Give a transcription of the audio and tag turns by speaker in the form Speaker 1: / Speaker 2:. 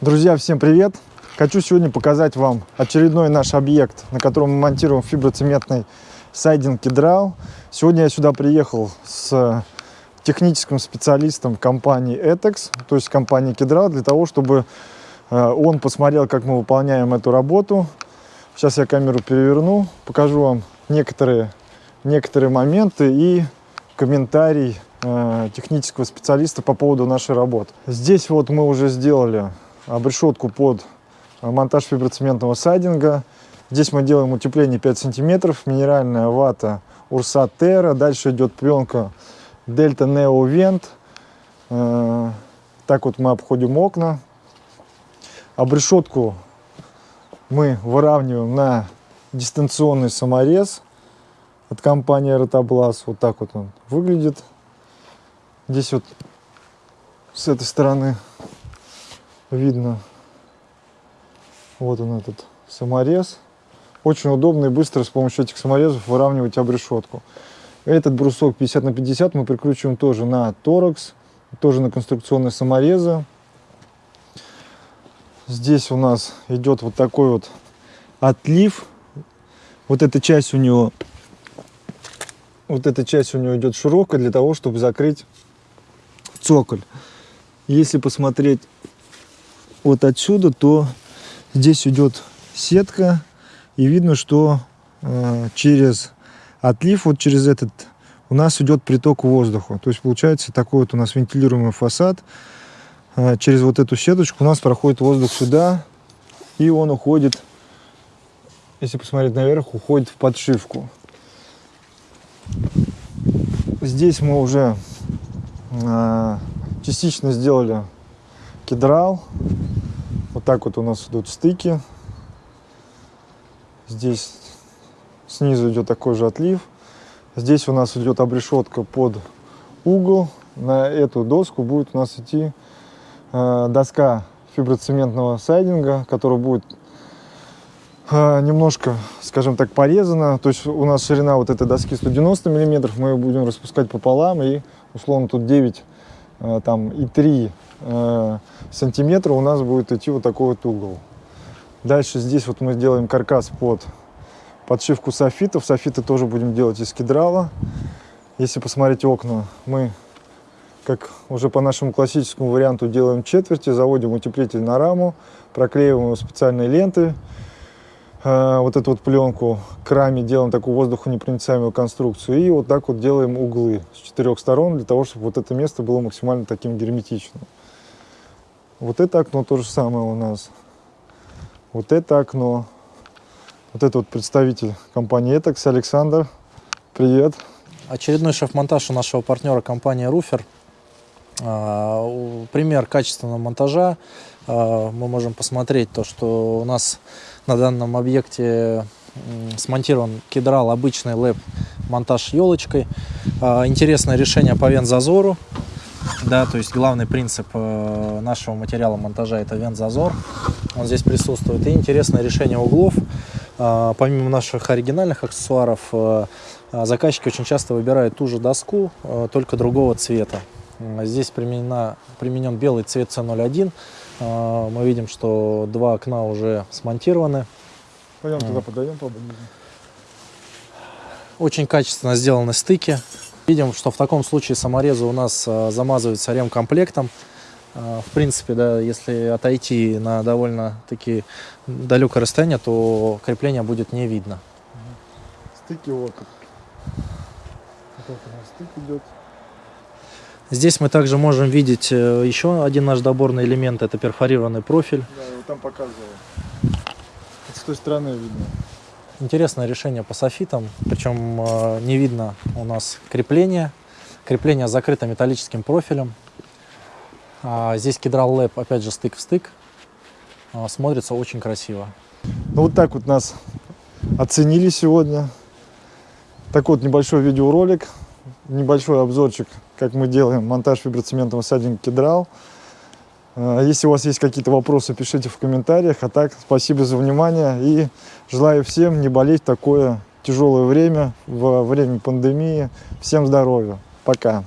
Speaker 1: Друзья, всем привет! Хочу сегодня показать вам очередной наш объект, на котором мы монтируем фиброцементный сайдинг кедрал. Сегодня я сюда приехал с техническим специалистом компании ETEX, то есть компании Кедрал, для того, чтобы э, он посмотрел, как мы выполняем эту работу. Сейчас я камеру переверну, покажу вам некоторые, некоторые моменты и комментарий э, технического специалиста по поводу нашей работы. Здесь вот мы уже сделали обрешетку под монтаж фиброцементного сайдинга. Здесь мы делаем утепление 5 сантиметров, минеральная вата Урса Терра. Дальше идет пленка Дельта Нео Вент. Э, так вот мы обходим окна. Обрешетку мы выравниваем на дистанционный саморез от компании Ротоблас. Вот так вот он выглядит. Здесь вот с этой стороны видно. Вот он этот саморез. Очень удобно и быстро с помощью этих саморезов выравнивать обрешетку. Этот брусок 50 на 50 мы прикручиваем тоже на торакс, тоже на конструкционные саморезы. Здесь у нас идет вот такой вот отлив. Вот эта часть у него, вот эта часть у него идет широкая для того, чтобы закрыть цоколь. Если посмотреть вот отсюда, то здесь идет сетка и видно, что э, через отлив, вот через этот, у нас идет приток воздуха. То есть получается такой вот у нас вентилируемый фасад. Э, через вот эту сеточку у нас проходит воздух сюда, и он уходит, если посмотреть наверх, уходит в подшивку. Здесь мы уже э, частично сделали кедрал. Так вот у нас идут стыки. Здесь снизу идет такой же отлив. Здесь у нас идет обрешетка под угол. На эту доску будет у нас идти э, доска фиброцементного сайдинга, которая будет э, немножко, скажем так, порезана. То есть у нас ширина вот этой доски 190 миллиметров. Мы ее будем распускать пополам и условно тут 9 э, там и 3 э, сантиметра у нас будет идти вот такой вот угол. Дальше здесь вот мы сделаем каркас под подшивку софитов. Софиты тоже будем делать из кедрала. Если посмотреть окна, мы, как уже по нашему классическому варианту, делаем четверти, заводим утеплитель на раму, проклеиваем его специальной лентой. Э, вот эту вот пленку к раме делаем такую воздухонепроницаемую конструкцию. И вот так вот делаем углы с четырех сторон, для того, чтобы вот это место было максимально таким герметичным. Вот это окно то же самое у нас. Вот это окно. Вот это вот представитель компании Etex, Александр. Привет.
Speaker 2: Очередной шеф-монтаж у нашего партнера компании Руфер. Пример качественного монтажа. А, мы можем посмотреть то, что у нас на данном объекте смонтирован кедрал обычный лэп монтаж елочкой. А, интересное решение по вент-зазору. Да, то есть главный принцип э, нашего материала монтажа это вент-зазор. Он здесь присутствует. И интересное решение углов. Э, помимо наших оригинальных аксессуаров, э, заказчики очень часто выбирают ту же доску, только другого цвета. Здесь применена, применен белый цвет C01. Мы видим, что два окна уже смонтированы.
Speaker 1: Пойдем туда подойдем поближе.
Speaker 2: Очень качественно сделаны стыки. Видим, что в таком случае саморезы у нас а, замазываются ремкомплектом. А, в принципе, да, если отойти на довольно-таки далекое расстояние, то крепление будет не видно.
Speaker 1: Стыки вот. Вот у стык идет.
Speaker 2: Здесь мы также можем видеть э, еще один наш доборный элемент, это перфорированный профиль.
Speaker 1: Да, его там показывал. с той стороны видно.
Speaker 2: Интересное решение по софитам, причем э, не видно у нас крепление. Крепление закрыто металлическим профилем. А здесь кедрал лэп, опять же, стык в стык. А, смотрится очень красиво.
Speaker 1: Ну вот так вот нас оценили сегодня. Такой вот небольшой видеоролик, небольшой обзорчик, как мы делаем монтаж фиброцементного сайдинга кедрал. Э, если у вас есть какие-то вопросы, пишите в комментариях. А так, спасибо за внимание и желаю всем не болеть такое тяжелое время, во время пандемии. Всем здоровья. Пока.